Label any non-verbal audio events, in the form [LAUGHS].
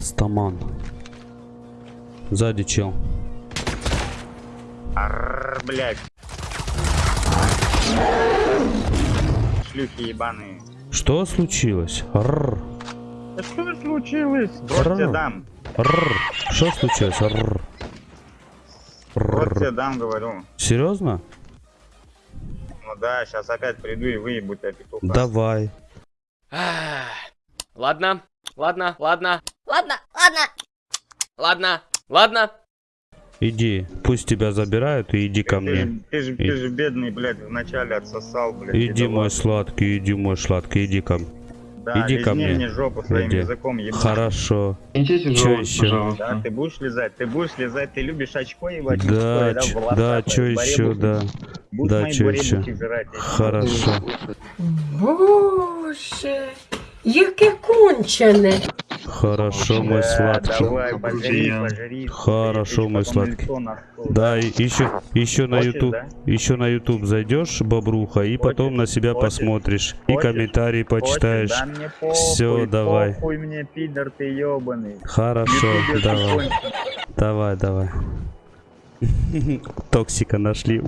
Стаман. Сзади чел. Арр, блядь. Шлюхи ебаные. Что случилось? Да что случилось? Арр. дам. Рррр. Что случилось? Тебе Рррр. дам, говорю. Серьезно? Да, сейчас опять приду и выебу тебя петуха. Давай. Ладно, ладно, ладно, Ладно, ладно. ладно, ладно. Иди. Пусть тебя забирают и иди ко ты, мне. Же, ты, же, ты же бедный, блядь, вначале отсосал, блядь. Иди, и мой давай. сладкий, иди, мой сладкий, иди ко мне. Да, иди ко мне. мне жопу своим Иди. языком ебать. Хорошо. Идите Чё живот, ещё? Да, ты будешь лизать, ты будешь лизать, ты любишь очко ебать? Да, волосатое, да, чё баре еще, будешь- да. Будешь да, мои жрать, тебе Хорошо. Боже, яке кончене. Хорошо, мой сладкий. давай, пожри, пожри. Хорошо, мой сладкий. Да, и еще, еще на YouTube, еще на YouTube зайдешь, бобруха, и потом на себя посмотришь, и комментарии почитаешь. Всё, давай. Хорошо, давай, давай, давай. [LAUGHS] Токсика нашли.